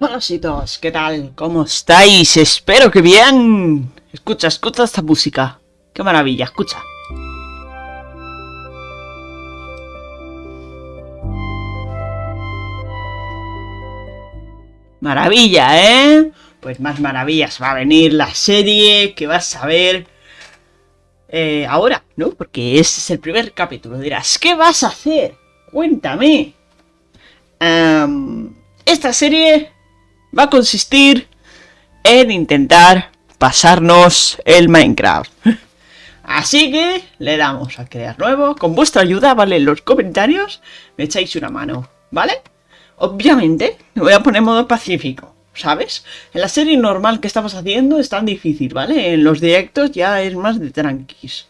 Hola ¿qué tal? ¿Cómo estáis? Espero que bien. Escucha, escucha esta música. Qué maravilla, escucha. Maravilla, ¿eh? Pues más maravillas va a venir la serie que vas a ver eh, ahora, ¿no? Porque este es el primer capítulo. Dirás, ¿qué vas a hacer? Cuéntame. esta serie va a consistir en intentar pasarnos el Minecraft. Así que le damos a crear nuevo. Con vuestra ayuda, ¿vale? En los comentarios me echáis una mano, ¿vale? Obviamente, me voy a poner modo pacífico, ¿sabes? En la serie normal que estamos haciendo es tan difícil, ¿vale? En los directos ya es más de tranquis.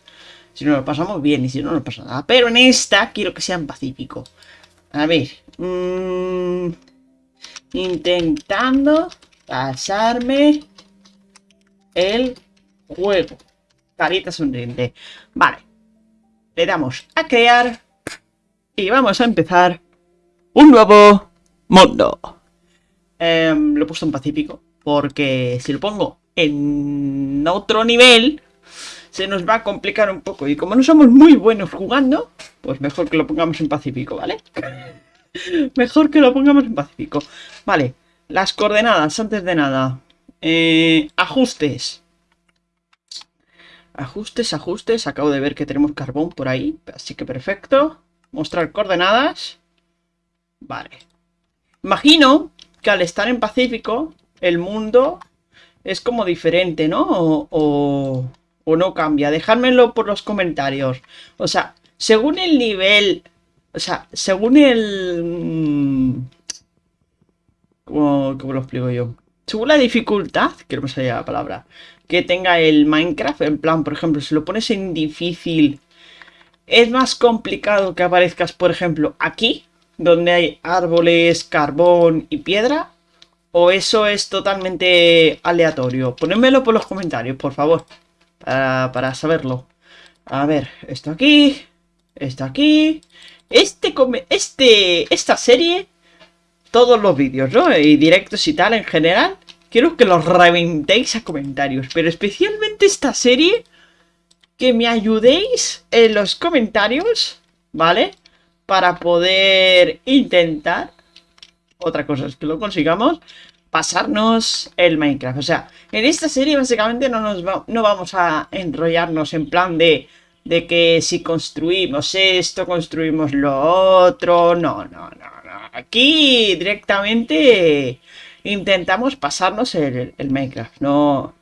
Si no lo pasamos bien y si no, no pasa nada. Pero en esta quiero que sean pacífico. A ver. Mmm, intentando pasarme el juego. Carita sonriente. Vale. Le damos a crear. Y vamos a empezar un nuevo mundo. Em, lo he puesto en pacífico. Porque si lo pongo en otro nivel, se nos va a complicar un poco. Y como no somos muy buenos jugando, pues mejor que lo pongamos en pacífico, ¿vale? Mejor que lo pongamos en pacífico. Vale, las coordenadas, antes de nada. Eh, ajustes. Ajustes, ajustes. Acabo de ver que tenemos carbón por ahí. Así que perfecto. Mostrar coordenadas. Vale. Imagino que al estar en Pacífico, el mundo es como diferente, ¿no? O, o no cambia. Dejármelo por los comentarios. O sea, según el nivel o sea, según el... Mm, ¿Cómo, lo explico yo? Según la dificultad, que no me salía la palabra, que tenga el Minecraft, en plan, por ejemplo, si lo pones en difícil, es más complicado que aparezcas, por ejemplo, aquí, donde hay árboles, carbón y piedra, o eso es totalmente aleatorio. Ponedmelo por los comentarios, por favor, para, para saberlo. A ver, esto aquí, esto aquí, este, este, esta serie, todos los vídeos, ¿no? Y directos y tal en general, quiero que los reventéis a comentarios. Pero especialmente esta serie, que me ayudéis en los comentarios, ¿vale? Para poder intentar, otra cosa es que lo consigamos, pasarnos el Minecraft. O sea, en esta serie básicamente no, nos no vamos a enrollarnos en plan de de que si construimos esto, construimos lo otro. No, no, no, no. Aquí directamente intentamos pasarnos el, Minecraft. No,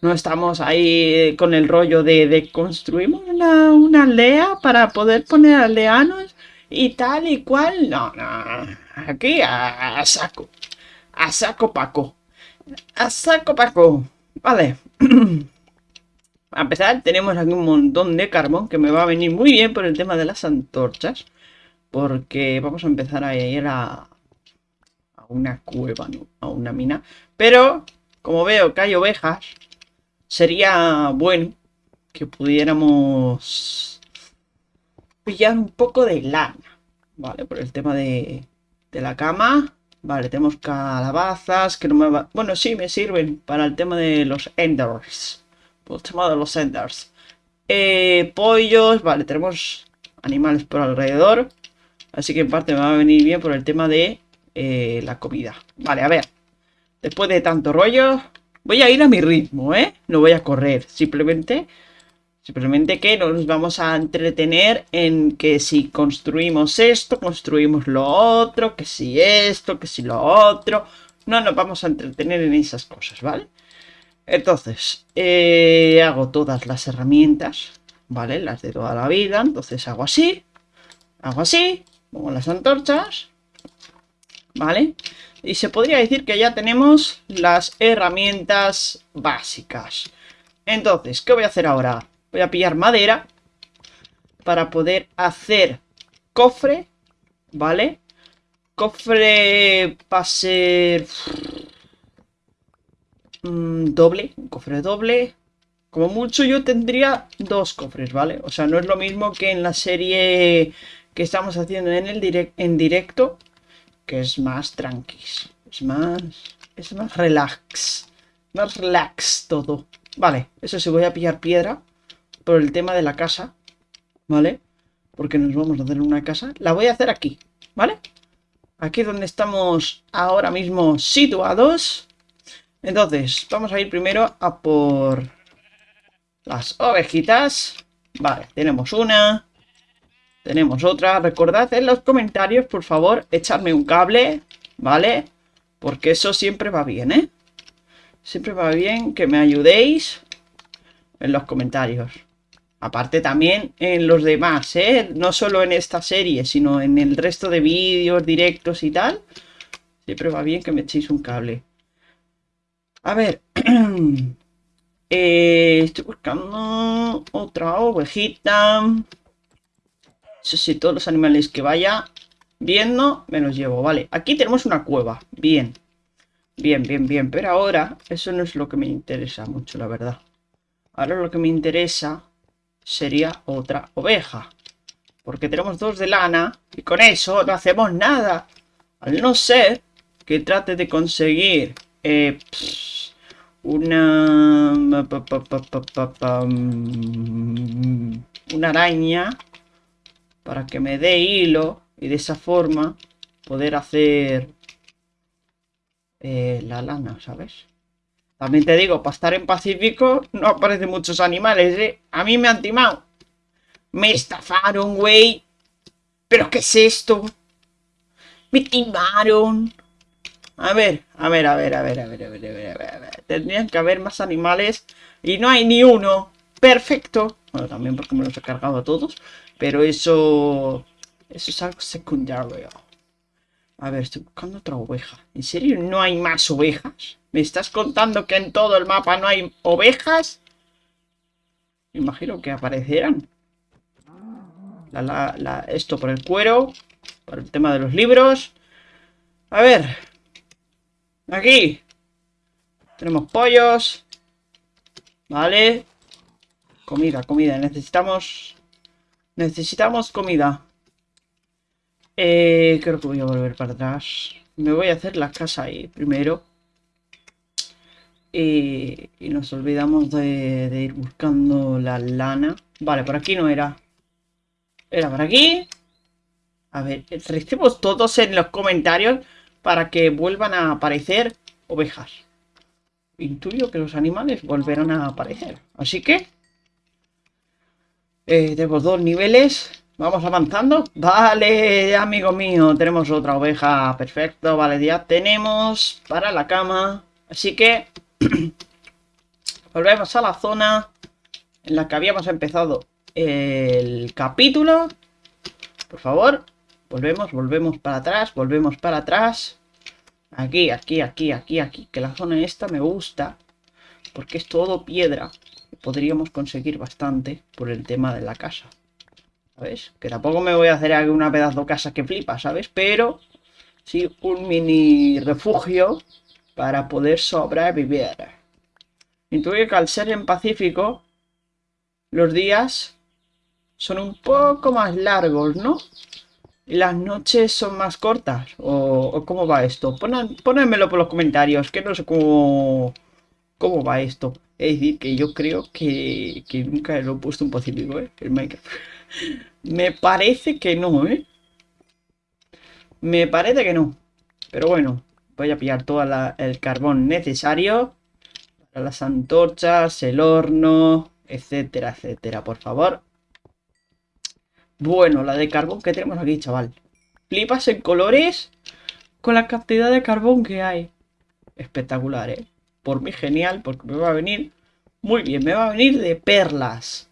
no estamos ahí con el rollo de, de construimos una, una, aldea para poder poner aldeanos y tal y cual. No, no. Aquí a, a saco. A saco Paco. A saco Paco. Vale. A pesar, tenemos aquí un montón de carbón que me va a venir muy bien por el tema de las antorchas. Porque vamos a empezar a ir a, a una cueva. A una mina. Pero, como veo que hay ovejas, sería bueno que pudiéramos pillar un poco de lana. ¿Vale? Por el tema de, de la cama. Vale, tenemos calabazas que no me va... Bueno, sí, me sirven para el tema de los enders el tema de los enders. Eh, pollos, vale, tenemos animales por alrededor. Así que en parte me va a venir bien por el tema de eh, la comida. Vale, a ver. Después de tanto rollo, voy a ir a mi ritmo, ¿eh? No voy a correr, simplemente... Simplemente que nos vamos a entretener en que si construimos esto, construimos lo otro, que si esto, que si lo otro. No nos vamos a entretener en esas cosas, ¿vale? Entonces, eh, hago todas las herramientas, ¿vale? Las de toda la vida. Entonces hago así, hago así, pongo las antorchas, ¿vale? Y se podría decir que ya tenemos las herramientas básicas. Entonces, ¿qué voy a hacer ahora? Voy a pillar madera para poder hacer cofre, ¿vale? Cofre va a ser Mm, doble, un cofre doble. Como mucho yo tendría dos cofres, ¿vale? O sea, no es lo mismo que en la serie que estamos haciendo en, el en directo, que es más tranquis. Es más... Es más relax. Más relax todo. Vale, eso sí, voy a pillar piedra. Por el tema de la casa. ¿Vale? Porque nos vamos a hacer una casa. La voy a hacer aquí. ¿Vale? Aquí donde estamos ahora mismo situados. Entonces, vamos a ir primero a por las ovejitas. Vale, tenemos una. Tenemos otra. Recordad en los comentarios, por favor, echarme un cable, ¿vale? Porque eso siempre va bien, ¿eh? Siempre va bien que me ayudéis en los comentarios. Aparte también en los demás, ¿eh? No solo en esta serie, sino en el resto de vídeos, directos y tal. Siempre va bien que me echéis un cable. A ver. eh, estoy buscando otra ovejita. Eso sí, todos los animales que vaya viendo me los llevo. Vale, aquí tenemos una cueva. Bien. Bien, bien, bien. Pero ahora eso no es lo que me interesa mucho, la verdad. Ahora lo que me interesa sería otra oveja. Porque tenemos dos de lana y con eso no hacemos nada. Al no ser que trate de conseguir eh, una... Una araña para que me dé hilo y de esa forma poder hacer eh, la lana, ¿sabes? También te digo, para estar en Pacífico no aparecen muchos animales, ¿eh? A mí me han timado. Me estafaron, güey. ¿Pero qué es esto? Me timaron. A ver, a ver, a ver, a ver, a ver, a ver, a ver, a ver. Tendrían que haber más animales y no hay ni uno. Perfecto. Bueno, también porque me los he cargado a todos. Pero eso... Eso es algo secundario. A ver, estoy buscando otra oveja. ¿En serio no hay más ovejas? ¿Me estás contando que en todo el mapa no hay ovejas? Me imagino que aparecerán. esto por el cuero. Por el tema de los libros. A ver. Aquí. Tenemos pollos. Vale. Comida, comida. Necesitamos... Necesitamos comida. Eh, creo que voy a volver para atrás. Me voy a hacer la casa ahí primero. Y, nos olvidamos de, ir buscando la lana. Vale, por aquí no era. Era por aquí. A ver, recibimos todos en los comentarios para que vuelvan a aparecer ovejas. Intuyo que los animales volverán a aparecer. Así que... Eh, dos niveles. Vamos avanzando. Vale, amigo mío, tenemos otra oveja. Perfecto, vale, ya tenemos para la cama. Así que volvemos a la zona en la que habíamos empezado el capítulo. Por favor, volvemos, volvemos para atrás, volvemos para atrás. Aquí, aquí, aquí, aquí, aquí. Que la zona esta me gusta. Porque es todo piedra. Podríamos conseguir bastante por el tema de la casa. ¿Sabes? Que tampoco me voy a hacer una pedazo de casa que flipa, ¿sabes? Pero sí un mini refugio para poder sobrevivir. Intuyo que al ser en Pacífico, los días son un poco más largos, ¿no? Las noches son más cortas. ¿O, cómo va esto? Ponedmelo por los comentarios, que no sé cómo, cómo va esto. Es decir, que yo creo que, que nunca lo he puesto en Pacífico, ¿eh? El. Me parece que no, ¿eh? Me parece que no. Pero bueno, voy a pillar todo el carbón necesario para las antorchas, el horno, etcétera, etcétera, por favor. Bueno, la de carbón que tenemos aquí, chaval. Flipas en colores con la cantidad de carbón que hay. Espectacular, ¿eh? Por mí genial, porque me va a venir muy bien. Me va a venir de perlas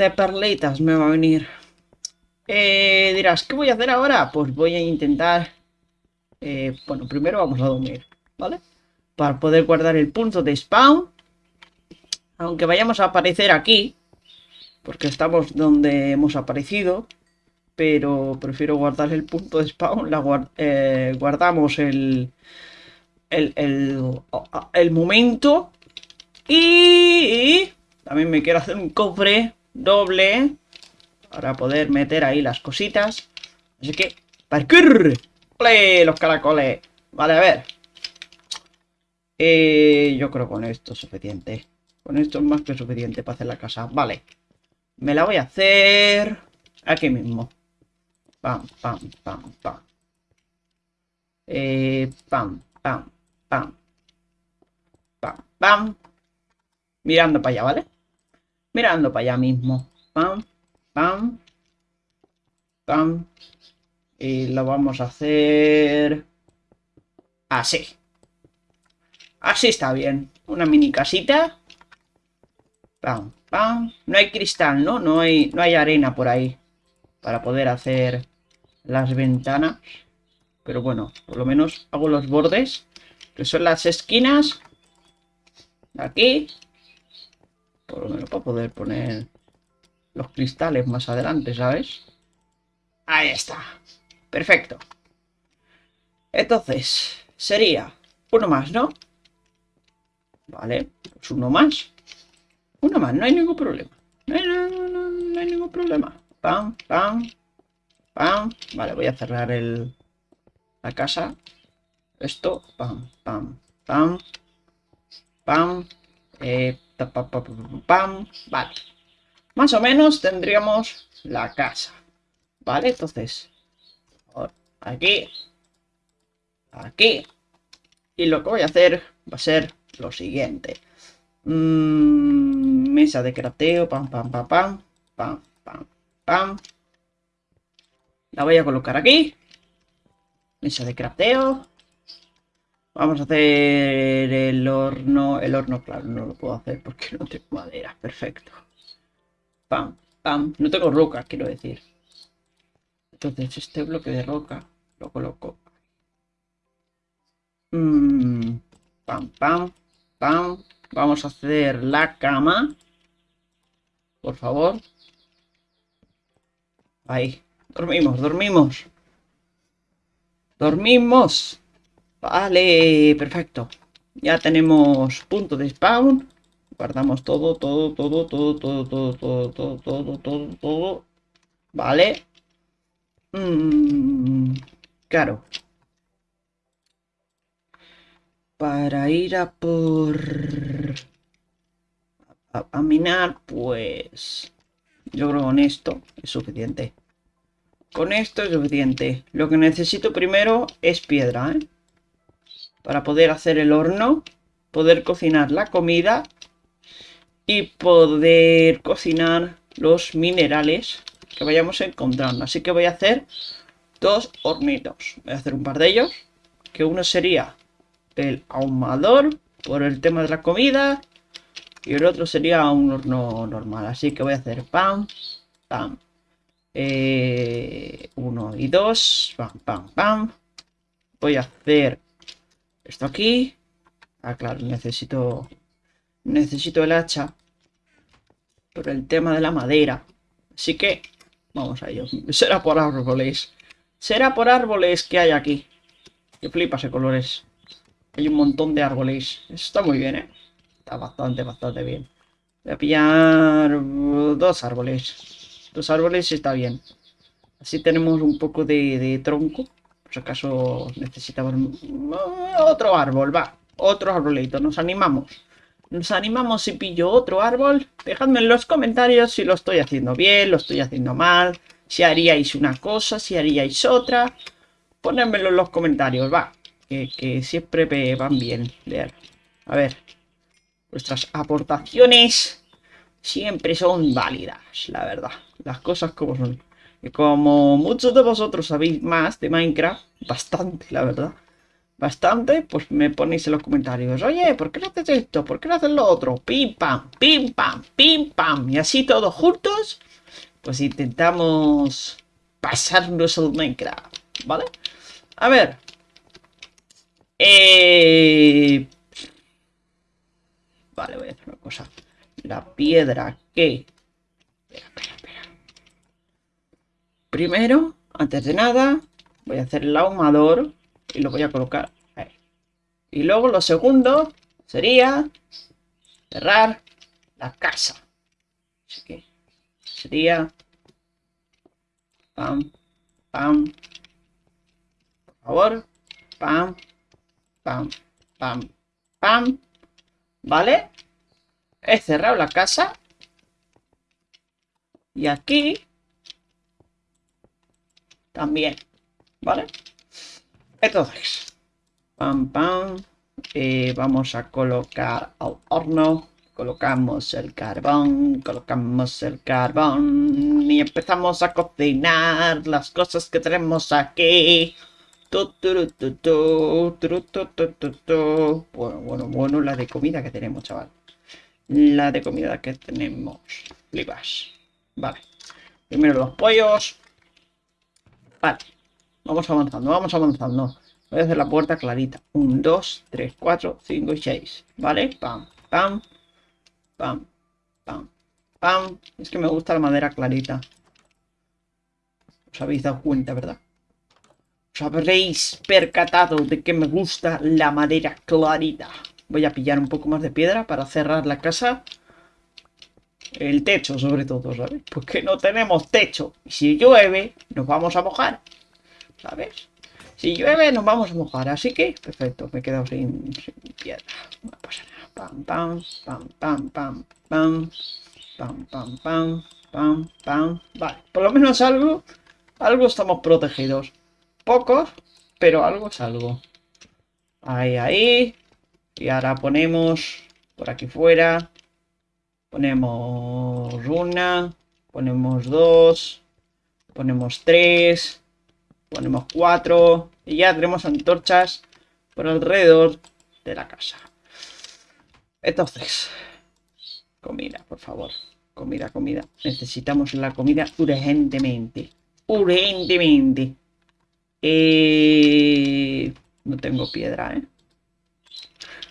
de perlitas me va a venir. Eh, dirás, ¿qué voy a hacer ahora? Pues voy a intentar... Eh, bueno, primero vamos a dormir, ¿vale? Para poder guardar el punto de spawn. Aunque vayamos a aparecer aquí. Porque estamos donde hemos aparecido. Pero prefiero guardar el punto de spawn. La eh, guardamos el, el, el, el momento. Y también me quiero hacer un cofre doble para poder meter ahí las cositas. Así que, ¡parkour! ¡Play! Los caracoles. Vale, a ver. Eh, yo creo que con esto es suficiente. Con esto es más que suficiente para hacer la casa. Vale. Me la voy a hacer aquí mismo. Pam, pam, pam, pam. Eh, pam, pam, pam. Pam, pam. Mirando para allá, ¿vale? Mirando para allá mismo. Pam, pam. Pam. Y lo vamos a hacer... Así. Así está bien. Una mini casita. Pam, pam. No hay cristal, ¿no? No hay, no hay arena por ahí. Para poder hacer las ventanas. Pero bueno, por lo menos hago los bordes. Que son las esquinas. Aquí. Por lo menos para poder poner los cristales más adelante, ¿sabes? Ahí está. Perfecto. Entonces, sería uno más, ¿no? Vale, pues uno más. Uno más, no hay ningún problema. No hay, no, hay ningún problema. Pam, pam, pam. Vale, voy a cerrar el, la casa. Esto, pam, pam, pam, pam, eh, pam, vale. Más o menos tendríamos la casa. Vale, entonces, aquí, aquí. Y lo que voy a hacer va a ser lo siguiente. Mm, mesa de crafteo, pam, pam, pam, pam, pam, pam, pam. La voy a colocar aquí. Mesa de crafteo. Vamos a hacer el horno. El horno, claro, no lo puedo hacer porque no tengo madera. Perfecto. Pam, pam. No tengo roca, quiero decir. Entonces este bloque de roca lo coloco. Mm, pam, pam, pam. Vamos a hacer la cama. Por favor. Ahí. Dormimos, dormimos. Dormimos. Vale, perfecto. Ya tenemos punto de spawn. Guardamos todo, todo, todo, todo, todo, todo, todo, todo, todo, todo, todo. Vale. Mm, claro. Para ir a por... A, minar, pues... Yo creo que con esto es suficiente. Con esto es suficiente. Lo que necesito primero es piedra, ¿eh? Para poder hacer el horno, poder cocinar la comida y poder cocinar los minerales que vayamos encontrando. Así que voy a hacer dos hornitos. Voy a hacer un par de ellos. Que uno sería el ahumador por el tema de la comida. Y el otro sería un horno normal. Así que voy a hacer pam, pam. Eh, uno y dos. Pam, pam, pam. Voy a hacer esto aquí. Ah, claro, necesito... Necesito el hacha. Por el tema de la madera. Así que Vamos a ello. Será por árboles. Será por árboles que hay aquí. Que flipas de colores. Hay un montón de árboles. está muy bien, ¿eh? Está bastante, bastante bien. Voy a pillar dos árboles. Dos árboles está bien. Así tenemos un poco de, tronco. Por si acaso necesitamos otro árbol, va. Otro arbolito. Nos animamos nos animamos si pillo otro árbol. Dejadme en los comentarios si lo estoy haciendo bien, lo estoy haciendo mal, si haríais una cosa, si haríais otra. Ponedmelo en los comentarios, va. Que, siempre van bien leer. A ver. Vuestras aportaciones siempre son válidas, la verdad. Las cosas como son. Y como muchos de vosotros sabéis más de Minecraft, bastante, la verdad bastante, pues me ponéis en los comentarios, oye, ¿por qué no haces esto? ¿Por qué no haces lo otro? Pim, pam, pim, pam, pim, pam. Y así todos juntos, pues intentamos pasarnos el Minecraft, ¿vale? A ver. Eh... Vale, voy a hacer una cosa. La piedra que... Espera, espera, espera. Primero, antes de nada, voy a hacer el ahumador y lo voy a colocar ahí. Y luego lo segundo sería cerrar la casa. Así que sería pam, pam, por favor, pam, pam, pam, pam. ¿Vale? He cerrado la casa. Y aquí también. ¿Vale? Entonces, pam, pam. Eh, vamos a colocar al horno. Colocamos el carbón, colocamos el carbón y empezamos a cocinar las cosas que tenemos aquí. Bueno, bueno, bueno, la de comida que tenemos, chaval. La de comida que tenemos. Flipas. Vale. Primero los pollos. Vale. Vamos avanzando, vamos avanzando. Voy a hacer la puerta clarita. 1, 2, 3, 4, 5 y 6. ¿Vale? Pam, pam, pam, pam, pam. Es que me gusta la madera clarita. Os habéis dado cuenta, ¿verdad? Os habréis percatado de que me gusta la madera clarita. Voy a pillar un poco más de piedra para cerrar la casa. El techo, sobre todo, ¿sabes? Porque no tenemos techo. Y si llueve, nos vamos a mojar. ¿Sabes? Si llueve, nos vamos a mojar. Así que, perfecto, me he quedado sin, piedra. No nada. Pam, pam, pam, pam, pam, pam. Pam, pam, pam, pam, pam. Vale, por lo menos algo, algo estamos protegidos. Pocos, pero algo es algo. Ahí, ahí. Y ahora ponemos por aquí fuera. Ponemos una. Ponemos dos. Ponemos tres. Ponemos cuatro. Y ya tenemos antorchas por alrededor de la casa. Entonces. Comida, por favor. Comida, comida. Necesitamos la comida urgentemente. Urgentemente. Eh... No tengo piedra, ¿eh?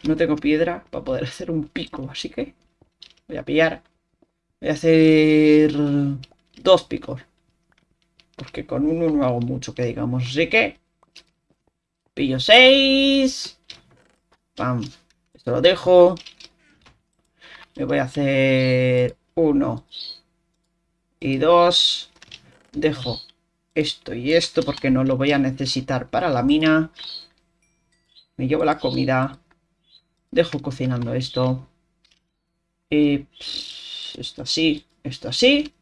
No tengo piedra para poder hacer un pico, así que voy a pillar. Voy a hacer dos picos. Porque con uno no hago mucho que digamos. Así que pillo seis. Pam. Esto lo dejo. Me voy a hacer uno y dos. Dejo esto y esto porque no lo voy a necesitar para la mina. Me llevo la comida. Dejo cocinando esto. Y esto así, esto así.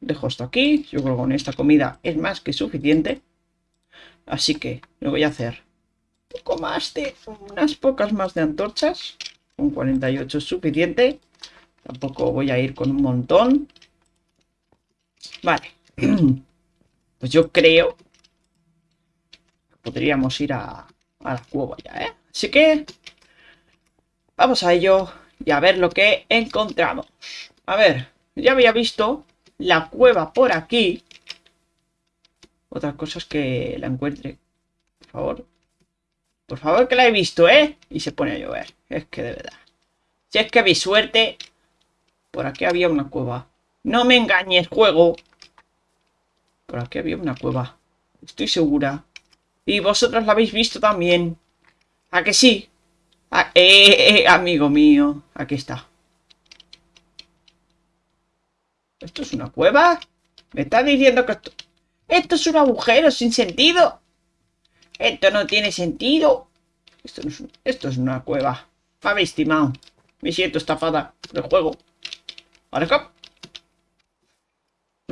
Dejo esto aquí. Yo creo que con esta comida es más que suficiente. Así que me voy a hacer un poco más de... Unas pocas más de antorchas. Un 48 es suficiente. Tampoco voy a ir con un montón. Vale. Pues yo creo... Que podríamos ir a, a la cueva ya, ¿eh? Así que Vamos a ello y a ver lo que encontramos. A ver, ya había visto la cueva por aquí. Otra cosa es que la encuentre. Por favor. Por favor que la he visto, ¿eh? Y se pone a llover. Es que de verdad. Si es que vi suerte. Por aquí había una cueva. No me engañes, juego. Por aquí había una cueva. Estoy segura. Y vosotros la habéis visto también. ¿A que sí? Ah, eh, eh, amigo mío. Aquí está. ¿Esto es una cueva? ¿Me está diciendo que esto... Esto es un agujero sin sentido. Esto no tiene sentido. Esto, es, esto es una cueva. Me habéis estimado. Me siento estafada del juego. Ahora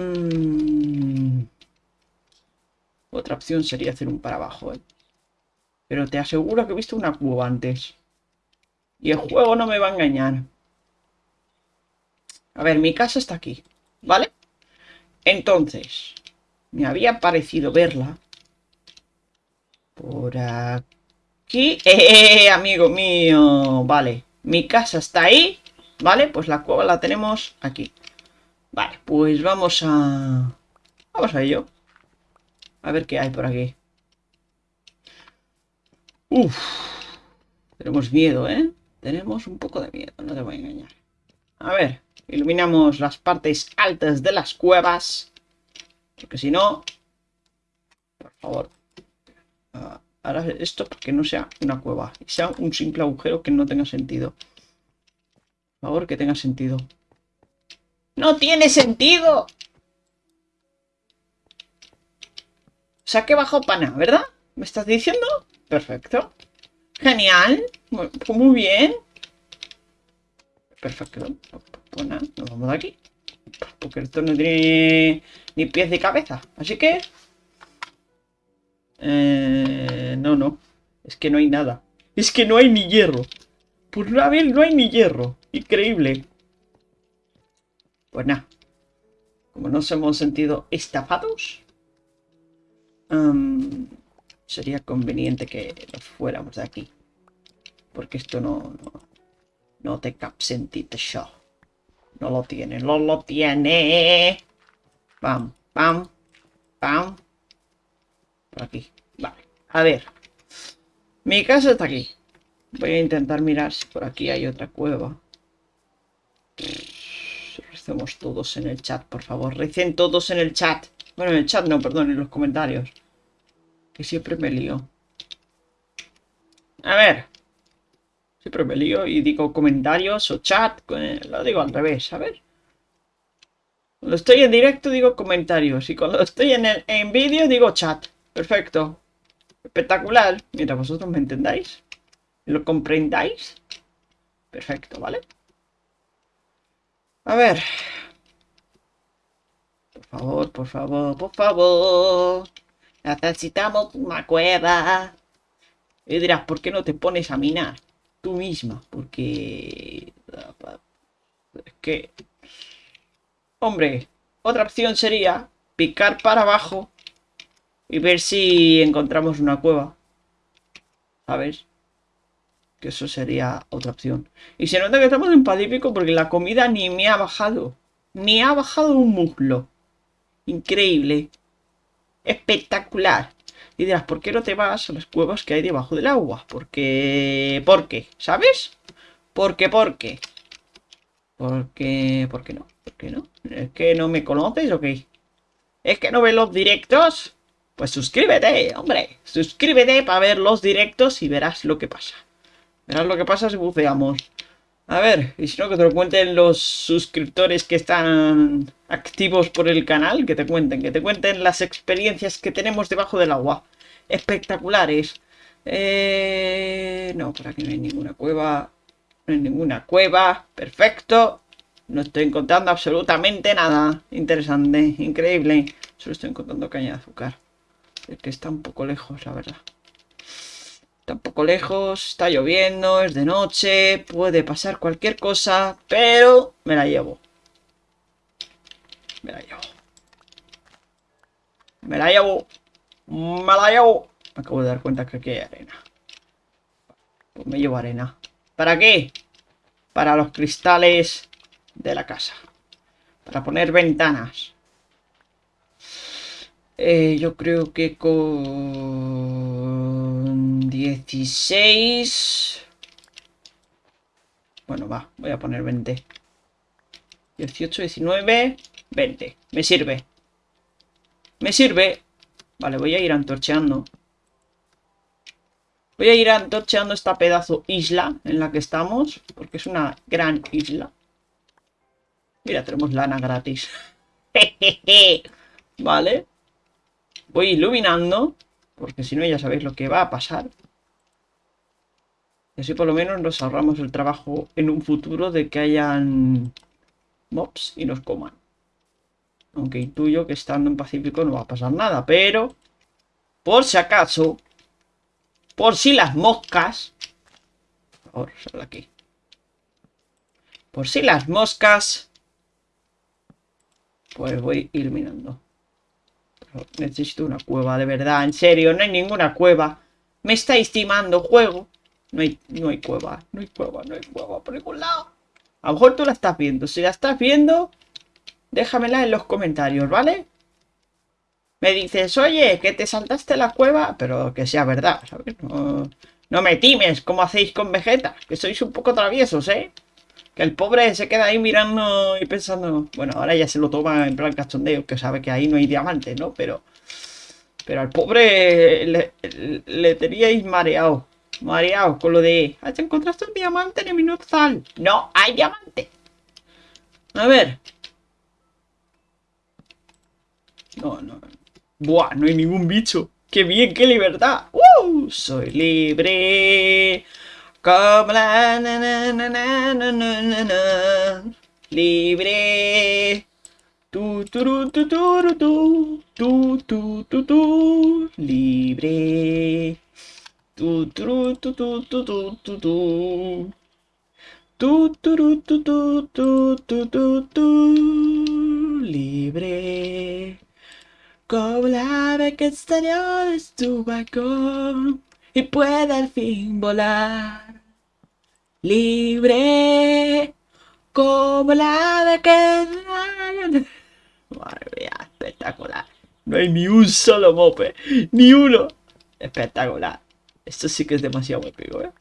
mm. Otra opción sería hacer un para abajo, ¿eh? Pero te aseguro que he visto una cueva antes. Y el juego no me va a engañar. A ver, mi casa está aquí, ¿vale? Entonces, me había parecido verla. Por aquí. ¡Eh, amigo mío! Vale, mi casa está ahí, ¿vale? Pues la cueva la tenemos aquí. Vale, pues vamos a... Vamos a ello. A ver qué hay por aquí. Uf. Tenemos miedo, ¿eh? Tenemos un poco de miedo, no te voy a engañar. A ver, iluminamos las partes altas de las cuevas. Porque si no... Por favor. Uh, ahora esto para que no sea una cueva. Y sea un simple agujero que no tenga sentido. Por favor, que tenga sentido. ¡No tiene sentido! Saqué bajo pana, ¿verdad? ¿Me estás diciendo? Perfecto. Genial. Muy, muy bien. Perfecto. Pues nada, nos vamos de aquí. Porque esto no tiene ni pies de cabeza. Así que... Eh, no, no. Es que no hay nada. Es que no hay ni hierro. Por una vez no hay ni hierro. Increíble. Pues nada. Como nos hemos sentido estafados, sería conveniente que nos fuéramos de aquí. Porque esto no, no, no te cap sentit show. No lo tiene, no lo tiene. Pam, pam, pam. Por aquí. Vale. A ver. Mi casa está aquí. Voy a intentar mirar si por aquí hay otra cueva. Recemos todos en el chat, por favor. Recen todos en el chat. Bueno, en el chat no, perdón, en los comentarios. Que siempre me lío. A ver. Siempre me lío y digo comentarios o chat. Lo digo al revés, a ver. Cuando estoy en directo digo comentarios y cuando estoy en, en vídeo digo chat. Perfecto. Espectacular. Mira, vosotros me entendáis. ¿Lo comprendáis? Perfecto, ¿vale? A ver. Por favor, por favor, por favor. Necesitamos una cueva. Y dirás, ¿por qué no te pones a minar? Tú misma. Porque... Es que... Hombre, otra opción sería picar para abajo y ver si encontramos una cueva. ¿Sabes? Que eso sería otra opción. Y se nota que estamos en Pacífico porque la comida ni me ha bajado. Ni ha bajado un muslo. Increíble. Espectacular. Y dirás, ¿por qué no te vas a las cuevas que hay debajo del agua? Porque... ¿Por qué? ¿Sabes? Porque, ¿por qué? Porque... ¿Por qué no? ¿Por qué no? ¿Es que no me conoces o qué? ¿Es que no ves los directos? Pues suscríbete, hombre. Suscríbete para ver los directos y verás lo que pasa. Verás lo que pasa si buceamos. A ver, y si no, que te lo cuenten los suscriptores que están activos por el canal, que te cuenten, que te cuenten las experiencias que tenemos debajo del agua. Espectaculares. Eh... No, por aquí no hay ninguna cueva. No hay ninguna cueva. Perfecto. No estoy encontrando absolutamente nada interesante, increíble. Solo estoy encontrando caña de azúcar. Es que está un poco lejos, la verdad. Está un poco lejos, está lloviendo, es de noche, puede pasar cualquier cosa, pero me la llevo. Me la llevo. Me la llevo. Me la llevo. Me acabo de dar cuenta que aquí hay arena. Pues me llevo arena. ¿Para qué? Para los cristales de la casa. Para poner ventanas. Eh, yo creo que con 16... Bueno, va, voy a poner 20. 18, 19, 20. Me sirve. Me sirve. Vale, voy a ir antorcheando. Voy a ir antorcheando esta pedazo isla en la que estamos. Porque es una gran isla. Mira, tenemos lana gratis. vale. Voy iluminando. Porque si no ya sabéis lo que va a pasar. Y así por lo menos nos ahorramos el trabajo en un futuro de que hayan mobs y nos coman. Aunque intuyo que estando en Pacífico no va a pasar nada. Pero, por si acaso, por si las moscas... Por favor, aquí. Por si las moscas pues voy iluminando. Necesito una cueva, de verdad. En serio, no hay ninguna cueva. Me estáis timando, juego. No hay, no hay cueva, no hay cueva, no hay cueva por ningún lado. A lo mejor tú la estás viendo. Si la estás viendo, déjamela en los comentarios, ¿vale? Me dices, oye, que te saltaste la cueva, pero que sea verdad, ¿sabes? No, no me times como hacéis con Vegeta, que sois un poco traviesos, ¿eh? Que el pobre se queda ahí mirando y pensando... Bueno, ahora ya se lo toma en plan cachondeo, que sabe que ahí no hay diamantes, ¿no? Pero... Pero al pobre le, teníais mareado. Mareado con lo de... ¿Has encontraste un diamante en el minuto tal? No, hay diamante. A ver. No, no. Buah, no hay ningún bicho. ¡Qué bien, qué libertad! ¡Uh! Soy libre. Como la na, na, na, libre. Tu, tu, tu, tu, tu, tu, tu, tu, libre. Tu, tu, tu, tu, tu, tu, tu, tu. Tu, tu, tu, tu, tu, tu, tu, tu, libre. Como la ave que exterior es tu balcón y puede al fin volar. Libre. Como la ave que... Madre mía, espectacular. No hay ni un solo mope. Ni uno. Espectacular. Esto sí que es demasiado épico, ¿eh?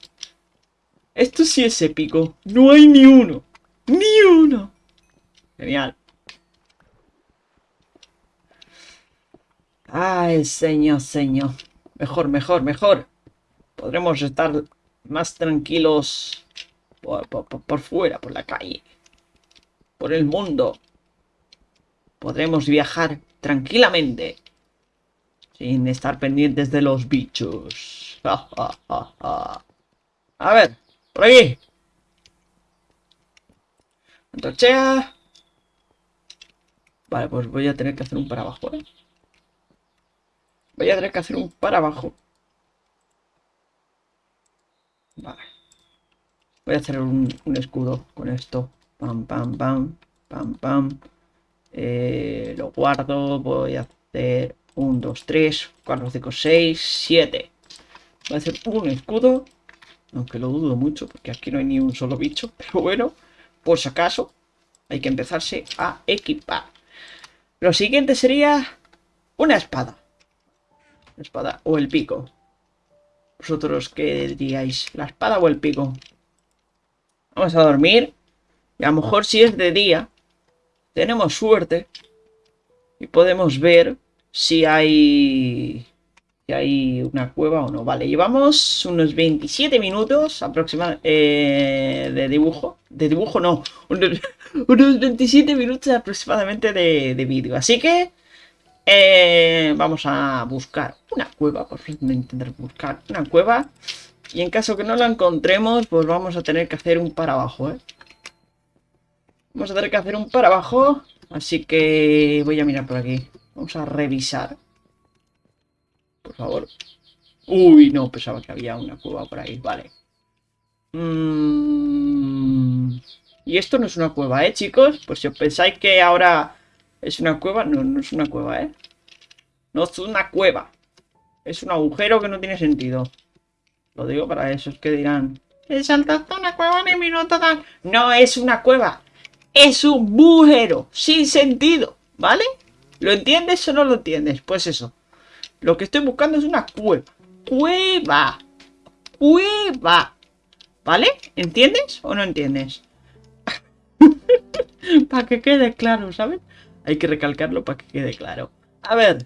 Esto sí es épico. No hay ni uno. Ni uno. Genial. Ay, señor, señor. Mejor, mejor, mejor. Podremos estar más tranquilos por, fuera, por la calle. Por el mundo. Podremos viajar tranquilamente. Sin estar pendientes de los bichos. A ver. Por aquí. Antorchea. Vale, pues voy a tener que hacer un para abajo, ¿eh? Voy a tener que hacer un para abajo. Vale. Voy a hacer un, escudo con esto. Pam, pam, pam. Pam, pam. Eh, lo guardo. Voy a hacer un, dos, tres, cuatro, cinco, seis, siete. Voy a hacer un escudo. Aunque lo dudo mucho porque aquí no hay ni un solo bicho. Pero bueno, por si acaso, hay que empezarse a equipar. Lo siguiente sería una espada. La espada o el pico. ¿Vosotros qué diríais? ¿La espada o el pico? Vamos a dormir. Y a lo mejor si es de día, tenemos suerte. Y podemos ver si hay hay una cueva o no. Vale, llevamos unos 27 minutos aproximadamente eh, de dibujo. De dibujo no, unos, 27 minutos aproximadamente de, de vídeo. Así que eh, vamos a buscar una cueva, por fin intentar buscar una cueva. Y en caso que no la encontremos, pues vamos a tener que hacer un para abajo, ¿eh? Vamos a tener que hacer un para abajo. Así que voy a mirar por aquí. Vamos a revisar por favor. Uy, no, pensaba que había una cueva por ahí. Vale. Mm, y esto no es una cueva, ¿eh, chicos? Pues si os pensáis que ahora es una cueva, no, no es una cueva, ¿eh? No es una cueva. Es un agujero que no tiene sentido. Lo digo para esos que dirán... Saltaste una cueva en minuto tal. No es una cueva. Es un bujero. Sin sentido. ¿Vale? ¿Lo entiendes o no lo entiendes? Pues eso. Lo que estoy buscando es una cueva. Cueva. Cueva. ¿Vale? ¿Entiendes o no entiendes? para que quede claro, ¿sabes? Hay que recalcarlo para que quede claro. A ver.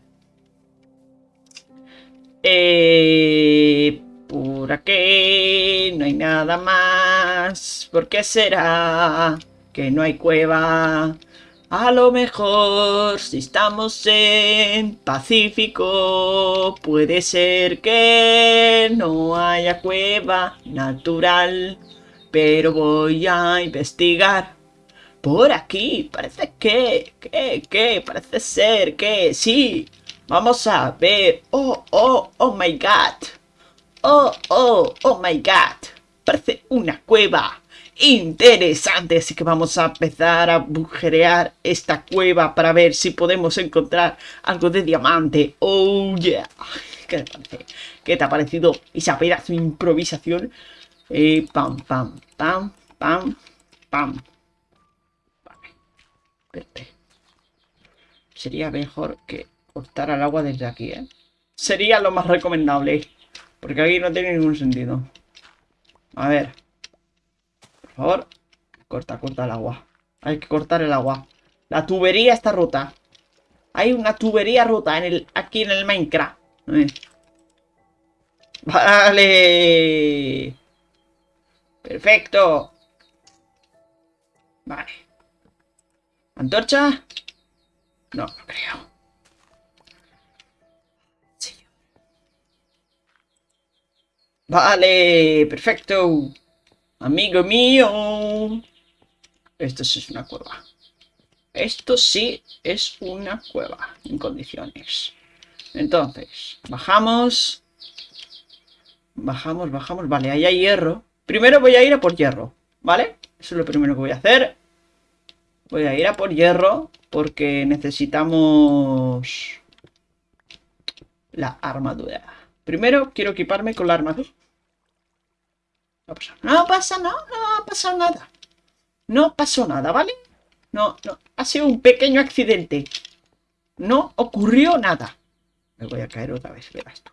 Eh, por aquí no hay nada más. ¿Por qué será que no hay cueva? A lo mejor, si estamos en Pacífico, puede ser que no haya cueva natural. Pero voy a investigar. Por aquí, parece que, que, que, parece ser que sí. Vamos a ver. Oh, oh, oh my god. Oh, oh, oh my god. Parece una cueva interesante. Así que vamos a empezar a bujerear esta cueva para ver si podemos encontrar algo de diamante. Oh yeah. ¿Qué te parece? ¿Qué te ha parecido esa pedazo de improvisación? Eh, pam, pam, pam, pam, pam. Vale. Sería mejor que cortar el agua desde aquí, ¿eh? Sería lo más recomendable. Porque aquí no tiene ningún sentido. A ver favor. Corta, corta el agua. Hay que cortar el agua. La tubería está rota. Hay una tubería rota en el, aquí en el Minecraft. Vale. Perfecto. Vale. ¿Antorcha? No, no creo. Vale, perfecto. Amigo mío. Esto sí es una cueva. Esto sí es una cueva en condiciones. Entonces, bajamos. Bajamos, bajamos. Vale, ahí hay hierro. Primero voy a ir a por hierro, ¿vale? Eso es lo primero que voy a hacer. Voy a ir a por hierro porque necesitamos la armadura. Primero quiero equiparme con la armadura. No pasa, no no, no ha pasado nada. No pasó nada, ¿vale? No, no, ha sido un pequeño accidente. No ocurrió nada. Me voy a caer otra vez, verás tú.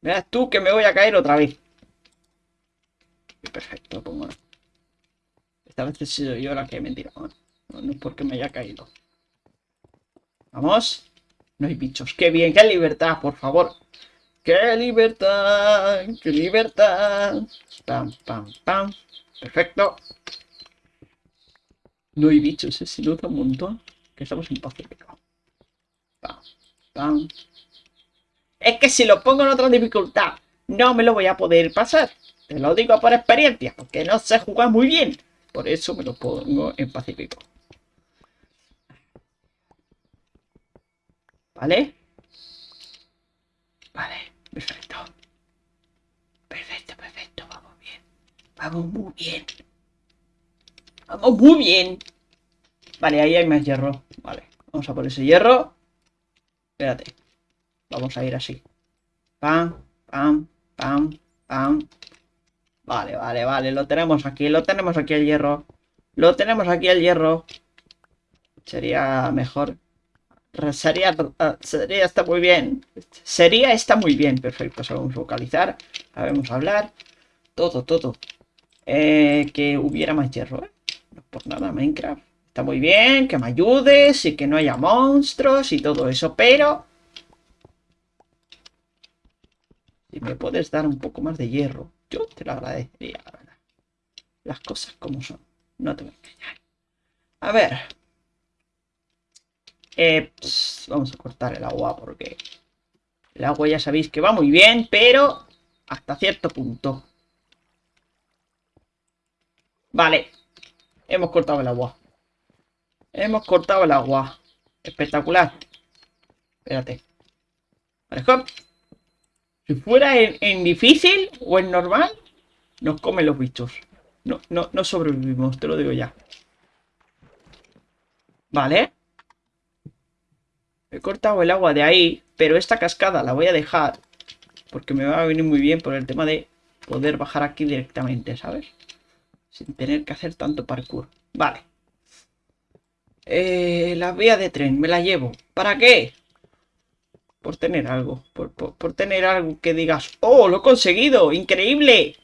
Verás tú que me voy a caer otra vez. Perfecto, pongo. Esta vez he sido yo la que he mentido. No, no es porque me haya caído. Vamos. No hay bichos. ¡Qué bien! ¡Qué libertad, por favor! ¡Qué libertad! ¡Qué libertad! Pam, pam, pam. Perfecto. No hay bichos, se nota un montón. Que estamos en Pacífico. Pam, pam. Es que si lo pongo en otra dificultad, no me lo voy a poder pasar. Te lo digo por experiencia, porque no sé jugar muy bien. Por eso me lo pongo en Pacífico. ¿Vale? Vale, perfecto. Perfecto, perfecto, vamos bien. Vamos muy bien. Vamos muy bien. Vale, ahí hay más hierro. Vale, vamos a por ese hierro. Espérate. Vamos a ir así. Pam, pam, pam, pam. Vale, vale, vale. Lo tenemos aquí. Lo tenemos aquí el hierro. Lo tenemos aquí el hierro. Sería mejor Sería, ah, sería está muy bien. Sería está muy bien. Perfecto, sabemos vocalizar, sabemos hablar. Todo, todo. Eh, que hubiera más hierro, ¿eh? No por nada, Minecraft. Está muy bien, que me ayudes y que no haya monstruos y todo eso, pero... Si me puedes dar un poco más de hierro, yo te lo agradecería, la verdad. Las cosas como son. No te voy a engañar. A ver, eh, vamos a cortar el agua porque el agua ya sabéis que va muy bien, pero hasta cierto punto. Vale, hemos cortado el agua. Hemos cortado el agua. Espectacular. Espérate. Vale, Si fuera en, en, difícil o en normal, nos comen los bichos. No, no, no sobrevivimos, te lo digo ya. Vale. He cortado el agua de ahí, pero esta cascada la voy a dejar. Porque me va a venir muy bien por el tema de poder bajar aquí directamente, ¿sabes? Sin tener que hacer tanto parkour. Vale. Eh, la vía de tren, me la llevo. ¿Para qué? Por tener algo. Por, por tener algo que digas, ¡Oh, lo he conseguido! ¡Increíble!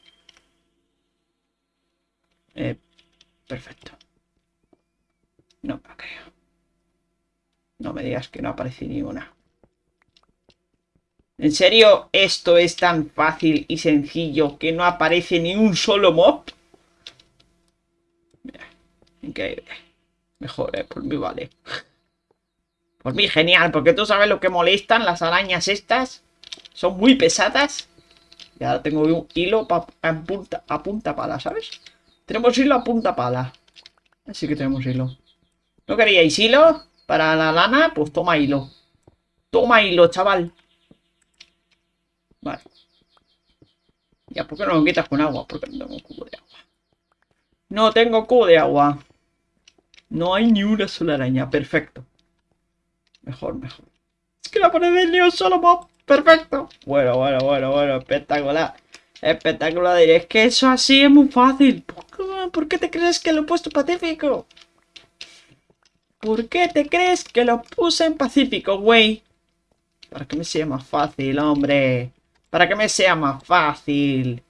Eh, perfecto. No me creo. No me digas que no aparece ni una. ¿En serio esto es tan fácil y sencillo que no aparece ni un solo mob? Mira, increíble. Mejor, ¿eh? Por mí vale. Por mí genial, porque tú sabes lo que molestan las arañas estas. Son muy pesadas. Ya tengo un hilo a, punta, a punta pala, ¿sabes? Tenemos hilo a punta pala. Así que tenemos hilo. ¿No queríais hilo? Para la lana, pues toma hilo. Toma hilo, chaval. Vale. Ya, ¿por qué no lo quitas con agua? Porque no tengo cubo de agua. No tengo cubo de agua. No hay ni una sola araña. Perfecto. Mejor, mejor. Es que no pone ni un solo mob. Perfecto. Bueno, bueno, bueno, bueno. Espectacular. Espectacular. Es que eso así es muy fácil. ¿Por qué te crees que lo he puesto pacífico? ¿Por qué te crees que lo puse en Pacífico, güey? Para que me sea más fácil, hombre. Para que me sea más fácil.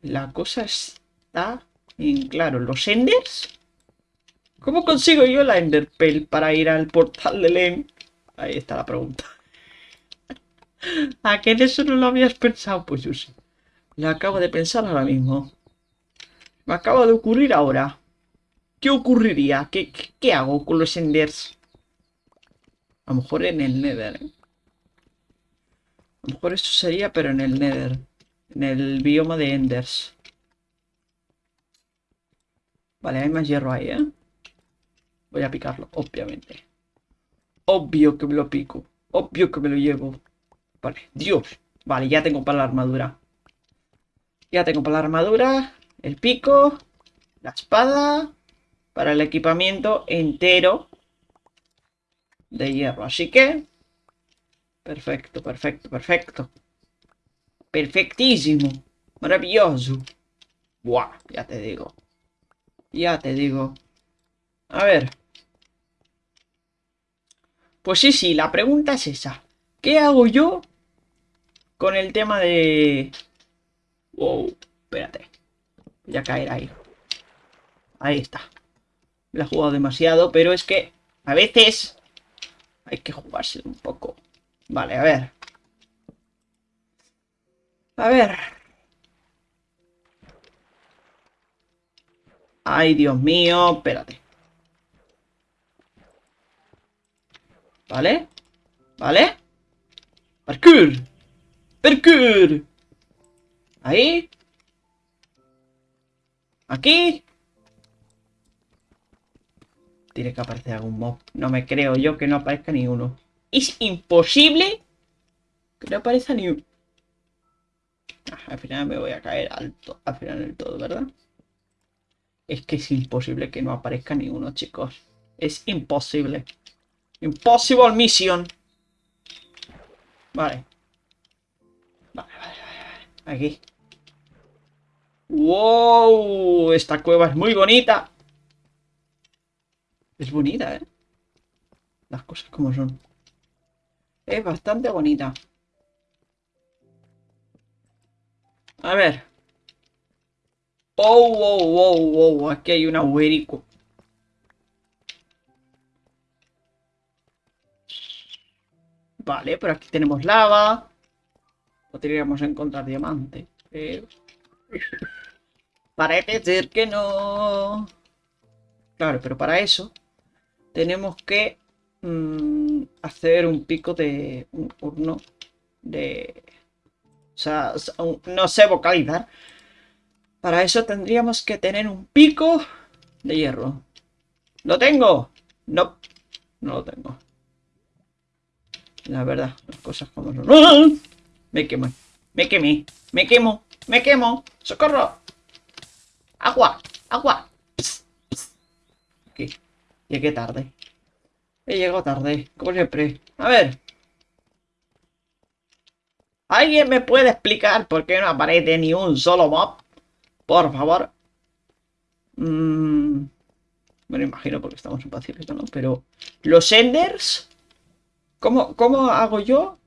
La cosa está en claro. ¿Los Enders? ¿Cómo consigo yo la Enderpell para ir al portal de Len? Ahí está la pregunta. ¿A qué en eso no lo habías pensado? Pues yo sí. Lo acabo de pensar ahora mismo. Me acaba de ocurrir ahora. ¿Qué ocurriría? ¿Qué, hago con los Enders? A lo mejor en el Nether, ¿eh? A lo mejor esto sería, pero en el Nether. En el bioma de Enders. Vale, hay más hierro ahí, ¿eh? Voy a picarlo, obviamente. Obvio que me lo pico. Obvio que me lo llevo. Vale, Dios. Vale, ya tengo para la armadura. Ya tengo para la armadura. El pico. La espada. Para el equipamiento entero. De hierro. Así que... Perfecto, perfecto, perfecto. Perfectísimo. Maravilloso. Buah, ya te digo. Ya te digo. A ver. Pues sí, sí, la pregunta es esa. ¿Qué hago yo con el tema de... Wow, espérate. Voy a caer ahí. Ahí está. Me he jugado demasiado, pero es que a veces hay que jugarse un poco. Vale, a ver. A ver. Ay, Dios mío, espérate. ¿Vale? ¿Vale? ¡Parkour! ¡Parkour! Ahí. Aquí. Tiene que aparecer algún mob. No me creo yo que no aparezca ni uno. Es imposible que no aparezca ni uno. Ah, al final me voy a caer alto. Al final del todo, ¿verdad? Es que es imposible que no aparezca ni uno, chicos. Es imposible. Impossible mission. Vale. Vale, vale, vale. Aquí. ¡Wow! Esta cueva es muy bonita. Es bonita, ¿eh? Las cosas como son. Es bastante bonita. A ver. Oh, wow, wow, wow. Aquí hay un agujerico. Vale, pero aquí tenemos lava. Podríamos encontrar diamante. Pero... Parece ser que no. Claro, pero para eso tenemos que mm, hacer un pico de un horno de... O sea, no sé vocalizar. Para eso tendríamos que tener un pico de hierro. ¿Lo tengo? No, no lo tengo. La verdad, las cosas como son. ¡Ah! Me quemo, me quemé, me quemo, me quemo. ¡Socorro! ¡Agua! ¡Agua! Aquí. Llegué tarde. He llegado tarde, como siempre. A ver. ¿Alguien me puede explicar por qué no aparece ni un solo mob? Por favor. Mm, bueno, imagino porque estamos en Pacífico, ¿no? Pero... ¿Los Enders? ¿Cómo, ¿Cómo hago yo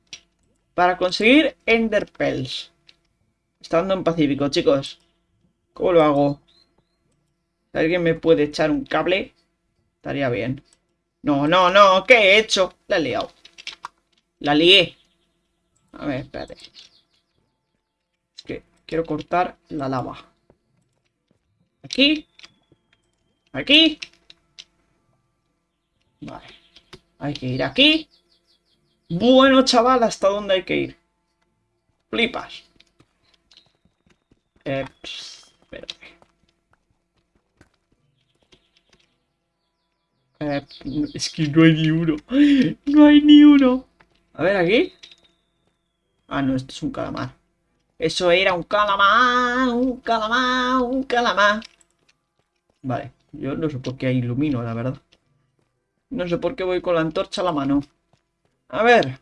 para conseguir Ender Pearls? Estando en Pacífico, chicos. ¿Cómo lo hago? Alguien me puede echar un cable, estaría bien. No, no, no, ¿qué he hecho? La he liado. La lié. A ver, espérate. Es que quiero cortar la lava. Aquí. Aquí. Vale. Hay que ir aquí. Bueno, chaval, ¿hasta dónde hay que ir? Flipas. Eh, es que no hay ni uno. No hay ni uno. A ver, aquí. Ah, no, esto es un calamar. Eso era un calamar, un calamar, un calamar. Vale, yo no sé por qué ilumino, la verdad. No sé por qué voy con la antorcha a la mano. A ver.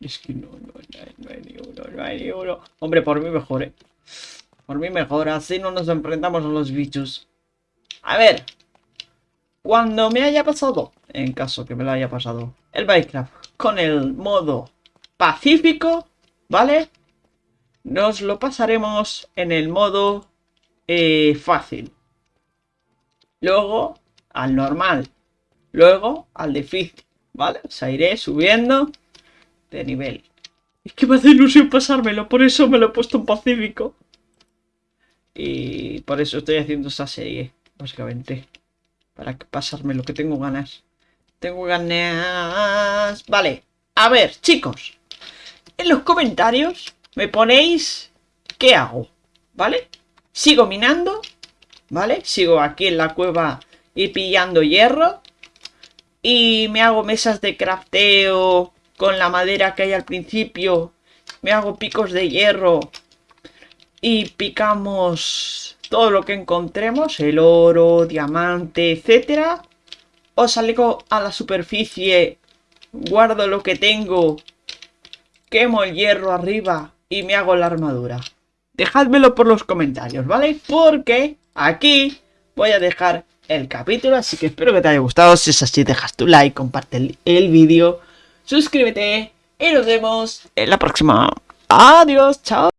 Es que no, no, no, hay ni uno, no hay ni uno. Hombre, por mí mejor, ¿eh? Por mí mejor, así no nos enfrentamos a los bichos. A ver. Cuando me haya pasado, en caso que me lo haya pasado, el Minecraft con el modo pacífico, ¿vale? Nos lo pasaremos en el modo eh, fácil. Luego al normal. Luego al difícil, ¿vale? O iré subiendo de nivel. Es que me hace ilusión pasármelo, por eso me lo he puesto en pacífico. Y por eso estoy haciendo esa serie, básicamente. Para pasarme lo que tengo ganas. Tengo ganas... Vale, a ver, chicos. En los comentarios me ponéis qué hago, ¿vale? Sigo minando, ¿vale? Sigo aquí en la cueva y pillando hierro. Y me hago mesas de crafteo con la madera que hay al principio. Me hago picos de hierro. Y picamos todo lo que encontremos. El oro, diamante, etcétera. Os salgo a la superficie. Guardo lo que tengo. Quemo el hierro arriba y me hago la armadura. Dejádmelo por los comentarios, ¿vale? Porque aquí voy a dejar el capítulo, así que espero que te haya gustado. Si es así, dejas tu like, comparte el, el vídeo, suscríbete y nos vemos en la próxima. Adiós, chao.